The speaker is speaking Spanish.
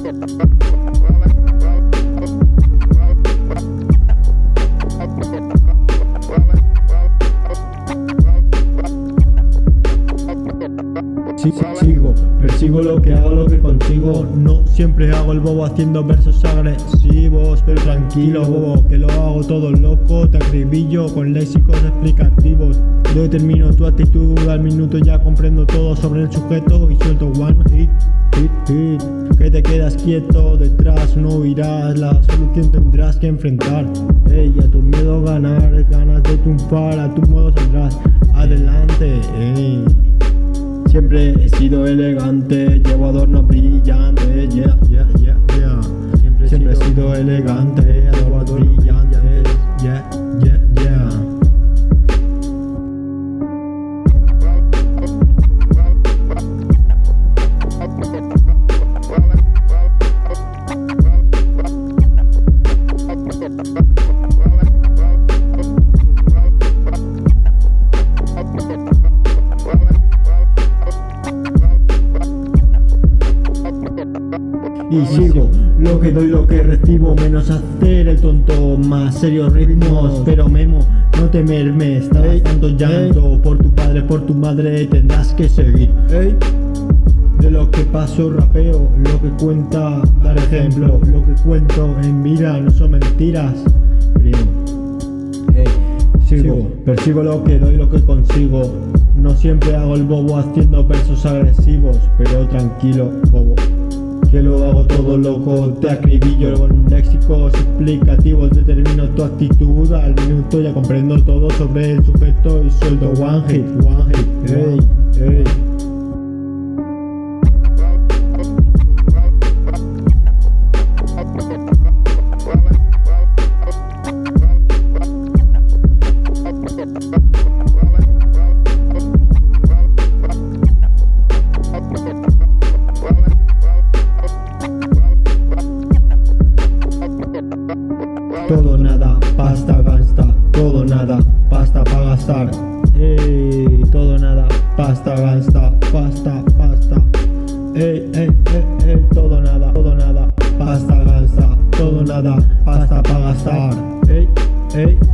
Sí, sigo, persigo lo que hago, lo que consigo. No siempre hago el bobo haciendo versos agresivos Pero tranquilo bobo, que lo hago todo loco Te acribillo con léxicos explicativos. Yo determino tu actitud al minuto Ya comprendo todo sobre el sujeto Y suelto one hit, hit Quieto detrás, no irás La solución tendrás que enfrentar. Ey, a tu miedo ganar, ganas de triunfar A tu modo saldrás. Adelante, ey. Siempre he sido elegante, llevo adornos brillantes, yeah, yeah, yeah, yeah. Siempre, Siempre he sido elegante, Y sigo, lo que doy, lo que recibo Menos hacer el tonto, más serios ritmos Pero Memo, no te mermes Estabas tanto llanto. Por tu padre, por tu madre Tendrás que seguir. De lo que paso rapeo Lo que cuenta, dar ejemplo. Lo que cuento en vida no son mentiras Primo. Sigo, persigo lo que doy, lo que consigo. No siempre hago el bobo haciendo versos agresivos Pero tranquilo, bobo que lo hago todo loco, te acribillo con léxicos explicativos, determino tu actitud al minuto, ya comprendo todo sobre el sujeto y suelto one hit, one hit, ey, Todo nada, pasta gasta, todo nada, pasta para gastar. Ey, todo nada, pasta gasta, pasta, pasta. Ey, ey, ey, ey, todo nada, todo nada, pasta gasta, todo nada, pasta para gastar. Ey, ey.